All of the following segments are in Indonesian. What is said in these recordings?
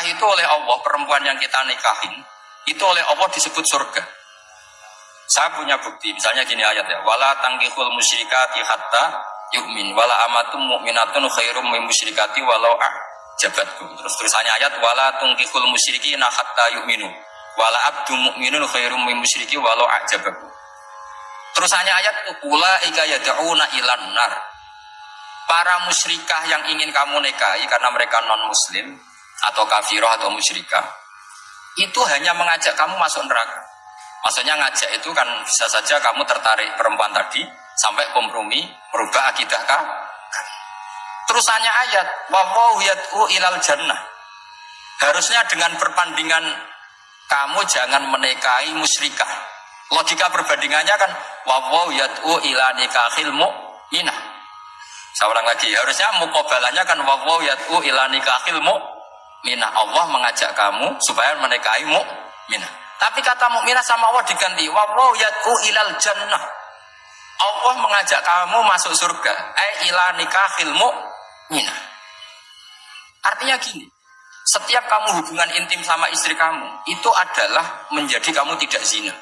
nikah itu oleh Allah, perempuan yang kita nikahin, itu oleh Allah disebut surga. Saya punya bukti, misalnya gini ayat ya, wala tanggihul musyrikati hatta yu'min, wala amatum mu'minatun khairum min musyrikati walau jabatku. Terus tulisannya ayat, wala tungkihul musyrikina hatta yu'minu, wala abdu mu'minun khairum min musyriki walau a'jabaku. Terusannya ayat, ula ika yada'una ilan nar. Para musyrikah yang ingin kamu nikahi karena mereka non muslim atau kafirah atau musyrikah itu hanya mengajak kamu masuk neraka. Maksudnya ngajak itu kan bisa saja kamu tertarik perempuan tadi sampai kompromi merubah akidah kah? Terusannya ayat wawahu yad'u ilal jannah. Harusnya dengan perbandingan kamu jangan menikahi musyrikah. Logika perbandingannya kan wawahu yad'u ila nikahil mu'minah. Saya lagi, harusnya mukobalannya kan wawaw yat'u ila nikahil. Allah mengajak kamu supaya menikahi mu'minah. Tapi kata mukminah sama Allah diganti wawaw yat'u ilal jannah. Allah mengajak kamu masuk surga. Eh ila nikahil mu'minah. Artinya gini, setiap kamu hubungan intim sama istri kamu, itu adalah menjadi kamu tidak zina.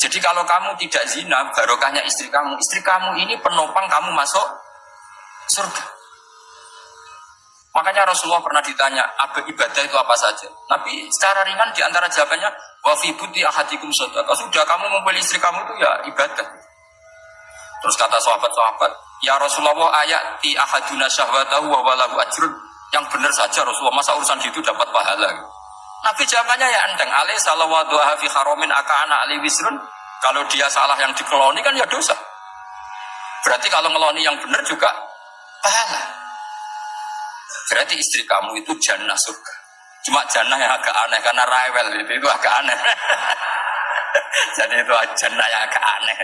Jadi kalau kamu tidak zina, barokahnya istri kamu, istri kamu ini penopang kamu masuk surga. Makanya Rasulullah pernah ditanya, apa ibadah itu apa saja? Tapi secara ringan di antara jawabannya, wafi buti ahadikum Kalau Sudah kamu ngumpul istri kamu itu ya ibadah. Terus kata sahabat-sahabat, ya Rasulullah ayat di ahaduna syahwatahu wa walahu ajrun. Yang benar saja Rasulullah, masa urusan itu dapat pahala? Nabi jawabannya ya enteng, alaih salawatu fi haromin aka'ana ali wisrun. Kalau dia salah yang dikeloni kan ya dosa. Berarti kalau ngeloni yang benar juga pahala. Berarti istri kamu itu jannah surga. Cuma jannah yang agak aneh karena rewel itu, itu agak aneh. Jadi itu jannah yang agak aneh.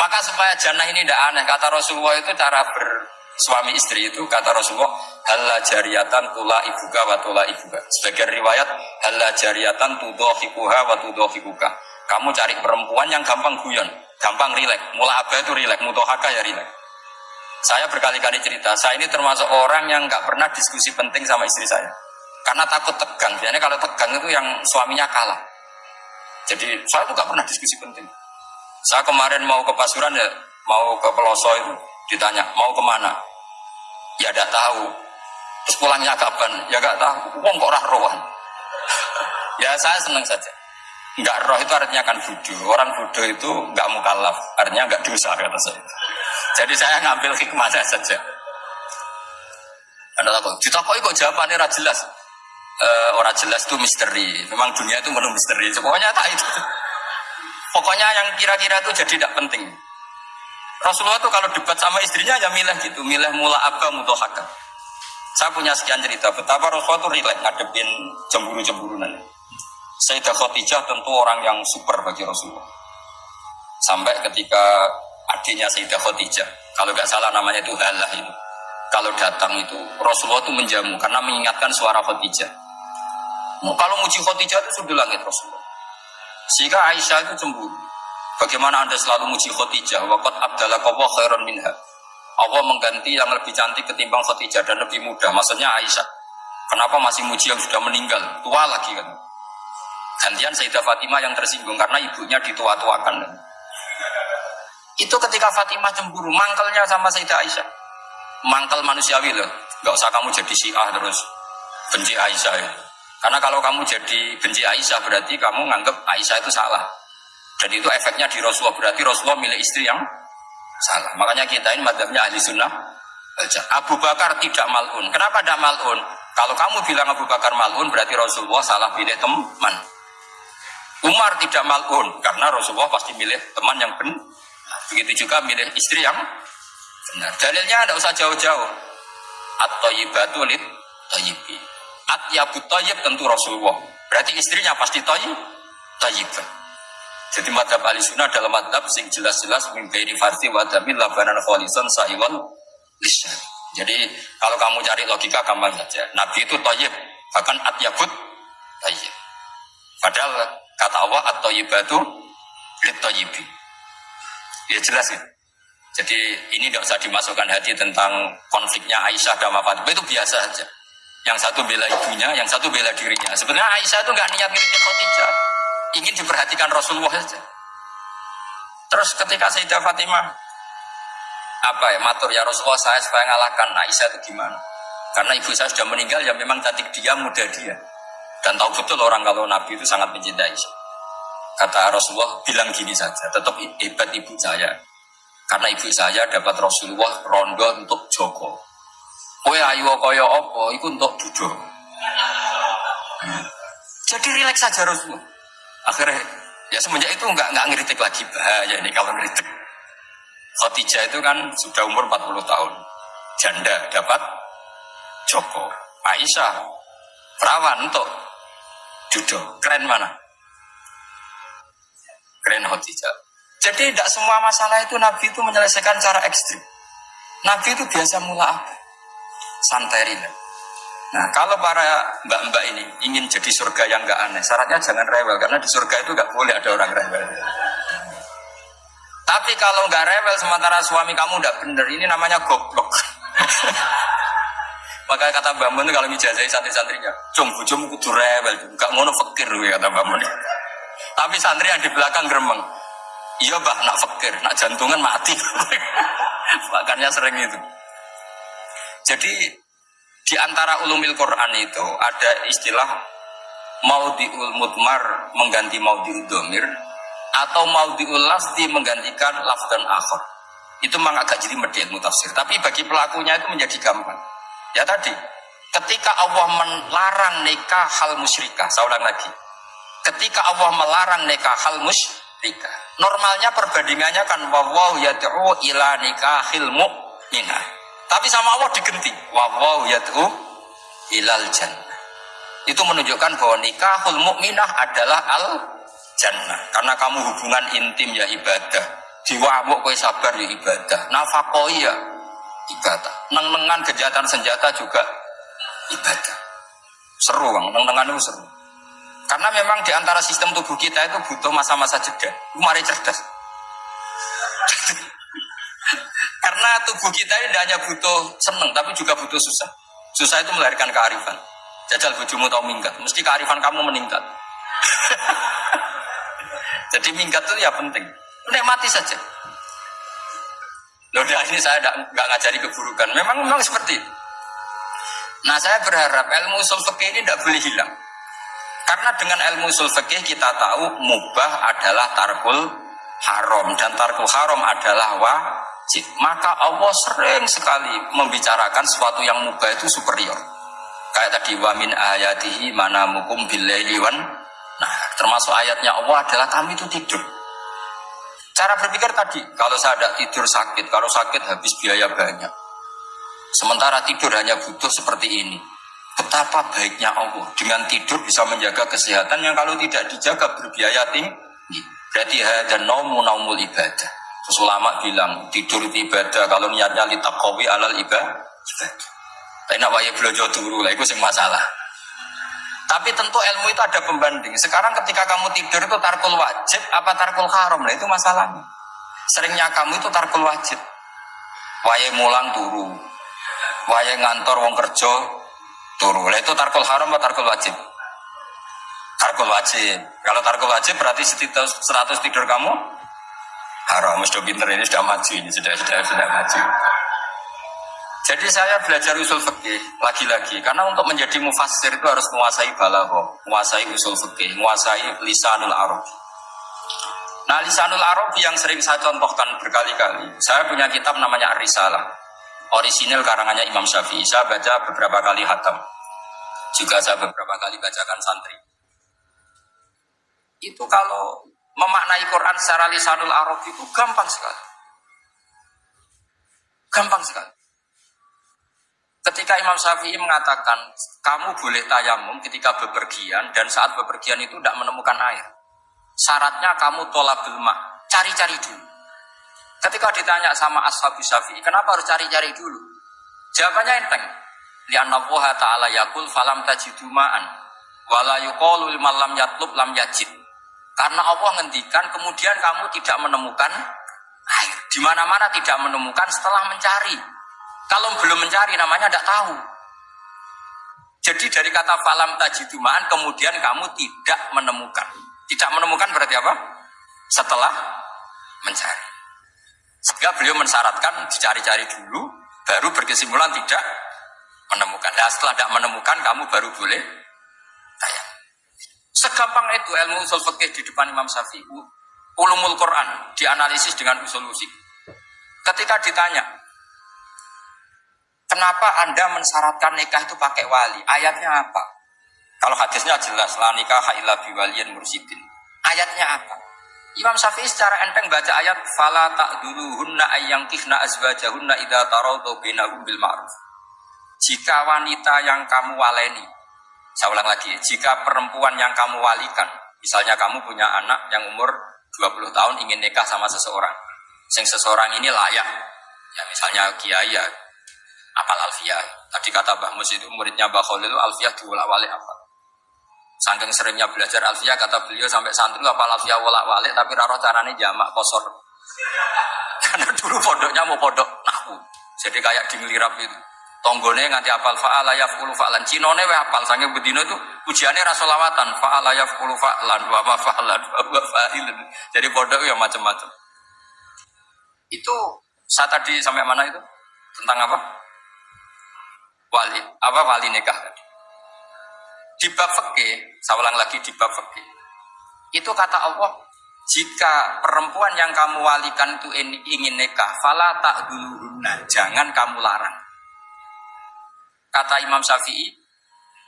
Maka supaya jannah ini tidak aneh, kata Rasulullah itu cara bersuami istri itu, kata Rasulullah, halla jariatan tula ibuka wa tula ibuka. Sebagian riwayat, halla jariatan tudohikuha wa tudohikuka. Kamu cari perempuan yang gampang guyon, gampang rilek. Mula abah itu rilek, mutohaka ya rilek. Saya berkali-kali cerita, saya ini termasuk orang yang nggak pernah diskusi penting sama istri saya. Karena takut tegang. Biasanya kalau tegang itu yang suaminya kalah. Jadi saya tuh nggak pernah diskusi penting. Saya kemarin mau ke Pasuruan ya, mau ke Peloso itu ditanya, mau ke mana? Ya tidak tahu. Terus pulangnya kapan? Ya nggak tahu. Wong kok rohan. ya saya senang saja. Nggak roh itu artinya kan budu. Orang budu itu nggak mukallaf, artinya nggak dosa kata saya. Jadi saya ngambil hikmahnya saja. Anda tahu, ditakoi kok jawabannya ora jelas. Uh, orang jelas itu misteri. Memang dunia itu penuh misteri. Pokoknya tak itu. Pokoknya yang kira-kira itu jadi tidak penting. Rasulullah itu kalau debat sama istrinya ya milih gitu, milih mula abah mutohaka. Saya punya sekian cerita betapa Rasulullah itu rileks ngadepin cemburu-cemburunan. Sayyidah Khadijah tentu orang yang super bagi Rasulullah. Sampai ketika adiknya Sayyidah Khadijah. Kalau nggak salah namanya itu Halah itu. Kalau datang itu Rasulullah itu menjamu karena mengingatkan suara Khadijah. Kalau muji Khadijah itu sudah langit Rasulullah. Sehingga Aisyah itu cemburu. Bagaimana anda selalu muji Khadijah? Wakat abdallah kawah khairan minha. Allah mengganti yang lebih cantik ketimbang Khadijah dan lebih muda. Maksudnya Aisyah. Kenapa masih muji yang sudah meninggal? Tua lagi kan. Gantian Sayyidah Fatimah yang tersinggung karena ibunya ditua-tuakan. Itu ketika Fatimah cemburu, mangkelnya sama Sayyidah Aisyah. Mangkel manusiawi loh. Gak usah kamu jadi syiah terus benci Aisyah ya. Karena kalau kamu jadi benci Aisyah berarti kamu nganggap Aisyah itu salah. Dan itu efeknya di Rasulullah. Berarti Rasulullah milih istri yang salah. Makanya kita ini madhabnya ahli sunnah. Abu Bakar tidak malun. Kenapa tidak malun? Kalau kamu bilang Abu Bakar malun berarti Rasulullah salah pilih teman. Umar tidak malun karena Rasulullah pasti milih teman yang benar. Begitu juga milih istri yang benar. Dalilnya tidak usah jauh-jauh. At-tayyibatu lid tayyibi. At-yabut tayyib tentu Rasulullah. Berarti istrinya pasti tayyib. Tayyibah. Jadi madhab ahli sunnah dalam madhab sing jelas-jelas mimpi farsi wa damin labanan kholisan sa'iwan lisan. Jadi kalau kamu cari logika gampang saja. Nabi itu tayyib. Bahkan at-yabut tayyib. Padahal kata Allah at-tayyibatu lid tayyibi. Ya jelas ya. Jadi ini tidak usah dimasukkan hati tentang konfliknya Aisyah dan Fatimah itu biasa saja. Yang satu bela ibunya, yang satu bela dirinya. Sebenarnya Aisyah itu nggak niat ngiritik Khadijah. Ingin diperhatikan Rasulullah saja. Terus ketika Sayyidah Fatimah apa ya matur ya Rasulullah saya supaya ngalahkan Aisyah itu gimana? Karena ibu saya sudah meninggal ya memang cantik dia, muda dia. Dan tahu betul orang kalau Nabi itu sangat mencintai. Kata Rasulullah bilang gini saja, tetap hebat ibu saya. Karena ibu saya dapat Rasulullah rondo untuk Joko. Kowe ayu kaya apa iku untuk duduk. Jadi rileks saja Rasulullah. Akhirnya ya semenjak itu nggak nggak ngeritik lagi bahaya ini kalau ngeritik. Khadijah itu kan sudah umur 40 tahun. Janda dapat Joko. Aisyah perawan untuk judo. Keren mana? Keren Khadijah. Jadi tidak semua masalah itu Nabi itu menyelesaikan cara ekstrim. Nabi itu biasa mula apa? santai. Nah, kalau para mbak-mbak ini ingin jadi surga yang gak aneh, syaratnya jangan rewel karena di surga itu gak boleh ada orang rewel. Tapi kalau nggak rewel sementara suami kamu nggak bener, ini namanya goblok. Maka kata Mbak Mun kalau ngijazai santri-santrinya, cung bujum kudu rewel, gak ngono fakir kata Mbak. Tapi santri yang di belakang geremeng, iya bah nak fakir, nak jantungan mati. Makanya sering itu. Jadi di antara ulumil Quran itu ada istilah maudiul mutmar mengganti maudiul domir atau maudiul lafzi menggantikan lafdan akhir. Itu memang agak jadi medel mutafsir. Tapi bagi pelakunya itu menjadi gampang. Ya tadi, ketika Allah melarang nikah hal musyrikah, saya ulang lagi. Ketika Allah melarang nikah hal musyrikah, normalnya perbandingannya kan wawaw yad'u ila nikahil mu'minah tapi sama Allah digenti. Wawaw yad'u ilal jannah. Itu menunjukkan bahwa nikahul mukminah adalah al jannah. Karena kamu hubungan intim ya ibadah. Diwamuk kue sabar ya ibadah. Nafakoi ya ibadah. Neng-nengan kejahatan senjata juga ibadah. Seru bang, neng-nengan itu seru. Karena memang di antara sistem tubuh kita itu butuh masa-masa jeda. Mari cerdas. Karena tubuh kita ini tidak hanya butuh seneng, tapi juga butuh susah. Susah itu melahirkan kearifan. Jajal bujumu tahu minggat, mesti kearifan kamu meningkat. Jadi minggat itu ya penting. mati saja. Loh, ini saya nggak ngajari keburukan. Memang memang seperti itu. Nah, saya berharap ilmu usul ini tidak boleh hilang. Karena dengan ilmu usul fikih kita tahu mubah adalah tarkul haram dan tarkul haram adalah wa masjid, maka Allah sering sekali membicarakan sesuatu yang mubah itu superior. Kayak tadi wamin ayatihi mana mukum wan Nah, termasuk ayatnya Allah adalah kami itu tidur. Cara berpikir tadi, kalau saya tidak tidur sakit, kalau sakit habis biaya banyak. Sementara tidur hanya butuh seperti ini. Betapa baiknya Allah dengan tidur bisa menjaga kesehatan yang kalau tidak dijaga berbiaya tinggi. Berarti dan naumu naumul ibadah. Terus bilang tidur itu ibadah kalau niatnya litaqawi alal ibadah. Tapi nak wae belajar dulu lah itu masalah. Tapi tentu ilmu itu ada pembanding. Sekarang ketika kamu tidur itu tarkul wajib apa tarkul haram? Nah itu masalahnya. Seringnya kamu itu tarkul wajib. Wae mulang turu. Wae ngantor wong kerja turu. Lah itu tarkul haram apa tarkul wajib? Tarkul wajib. Kalau tarkul wajib berarti 100 tidur kamu haram sudah pinter ini sudah maju ini sudah sudah sudah maju jadi saya belajar usul fikih lagi-lagi karena untuk menjadi mufassir itu harus menguasai balaghah, menguasai usul fikih, menguasai lisanul arab. Nah, lisanul arab yang sering saya contohkan berkali-kali. Saya punya kitab namanya Ar-Risalah. Orisinil karangannya Imam Syafi'i. Saya baca beberapa kali hatam. Juga saya beberapa kali bacakan santri. Itu kalau memaknai Quran secara lisanul Arab itu gampang sekali. Gampang sekali. Ketika Imam Syafi'i mengatakan, kamu boleh tayamum ketika bepergian dan saat bepergian itu tidak menemukan air. Syaratnya kamu tolak belma, cari-cari dulu. Ketika ditanya sama Ashabu Syafi'i, kenapa harus cari-cari dulu? Jawabannya enteng. Lianna ta'ala yakul falam tajidu ma'an. Wala yuqalu lam yatlub lam yajid. Karena Allah ngendikan kemudian kamu tidak menemukan air. Di mana-mana tidak menemukan setelah mencari. Kalau belum mencari namanya tidak tahu. Jadi dari kata falam tajidumaan kemudian kamu tidak menemukan. Tidak menemukan berarti apa? Setelah mencari. Sehingga beliau mensyaratkan dicari-cari dulu, baru berkesimpulan tidak menemukan. Nah setelah tidak menemukan, kamu baru boleh tayang. Segampang itu ilmu usul fikih di depan Imam Syafi'i. Ulumul Quran dianalisis dengan usul usik. Ketika ditanya, kenapa Anda mensyaratkan nikah itu pakai wali? Ayatnya apa? Kalau hadisnya jelas, la nikah illa biwaliyin mursidin. Ayatnya apa? Imam Syafi'i secara enteng baca ayat fala ta'duluhunna ayyangkihna azwajahunna idza tarawdu bainahum bil ma'ruf. Jika wanita yang kamu waleni, saya ulang lagi, jika perempuan yang kamu walikan, misalnya kamu punya anak yang umur 20 tahun ingin nikah sama seseorang, sing seseorang ini layak, ya misalnya kiai ya, apal alfiah. Tadi kata Mbah Mus itu muridnya Mbah Khalil alfiah diulak walik apa? Saking seringnya belajar alfiah kata beliau sampai santri apa alfiah wolak walik tapi raro carane jamak kosor. Karena dulu pondoknya mau pondok nahu. Jadi kayak di ngelirap itu. Tonggone nganti apal fa'ala yaf'ulu fa'lan. Cinone we apal saking bedino itu ujiannya rasolawatan fa'ala yaf'ulu fa'lan wa ma fa'lan wa fa'ilun. Jadi pondok ya macam-macam. Itu saya tadi sampai mana itu? Tentang apa? Wali, apa wali nikah tadi? Di bab fikih, saya ulang lagi di bab fikih. Itu kata Allah, jika perempuan yang kamu walikan itu ingin nikah, fala tak duluhunna, jangan kamu larang. Kata Imam Syafi'i,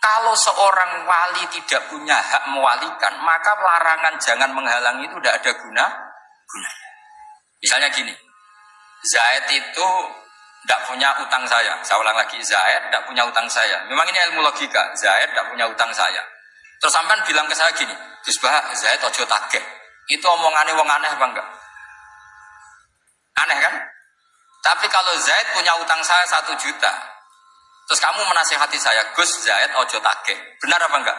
kalau seorang wali tidak punya hak mewalikan, maka larangan jangan menghalangi itu tidak ada guna guna. Misalnya gini, Zaid itu tidak punya utang saya. Saya ulang lagi, Zaid tidak punya utang saya. Memang ini ilmu logika. Zaid tidak punya utang saya. Terus sampai bilang ke saya gini, Gus Bah, Zaid ojo takeh. Itu omongannya wong aneh apa enggak? Aneh kan? Tapi kalau Zaid punya utang saya satu juta, terus kamu menasihati saya, Gus Zaid ojo takeh. Benar apa enggak?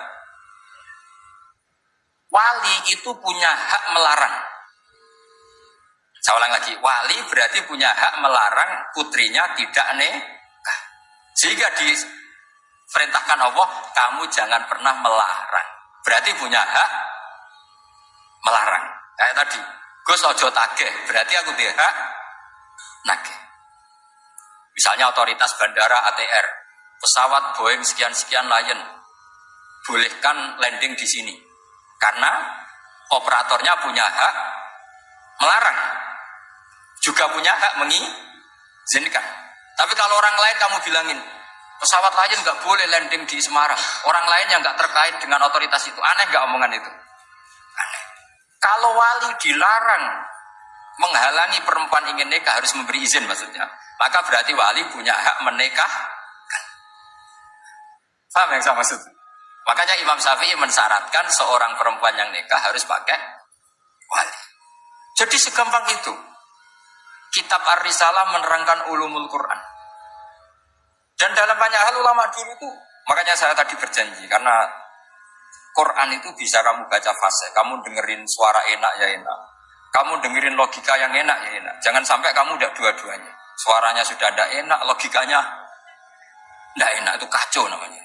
Wali itu punya hak melarang. Saya ulang lagi, wali berarti punya hak melarang putrinya tidak nikah. Sehingga diperintahkan Allah, kamu jangan pernah melarang. Berarti punya hak melarang. Kayak tadi, Gus ojo tage, berarti aku dia hak nage. Misalnya otoritas bandara ATR, pesawat Boeing sekian-sekian Lion, bolehkan landing di sini. Karena operatornya punya hak melarang juga punya hak mengizinkan. Tapi kalau orang lain kamu bilangin, pesawat lain nggak boleh landing di Semarang. Orang lain yang nggak terkait dengan otoritas itu, aneh nggak omongan itu? Aneh. Kalau wali dilarang menghalangi perempuan ingin nikah harus memberi izin maksudnya, maka berarti wali punya hak menikah. Paham yang saya maksud? Makanya Imam Syafi'i mensyaratkan seorang perempuan yang nikah harus pakai wali. Jadi segampang itu kitab Ar-Risalah menerangkan ulumul Quran. Dan dalam banyak hal ulama dulu itu, makanya saya tadi berjanji, karena Quran itu bisa kamu baca fase, kamu dengerin suara enak ya enak, kamu dengerin logika yang enak ya enak. Jangan sampai kamu udah dua-duanya. Suaranya sudah ada enak, logikanya tidak enak, itu kacau namanya.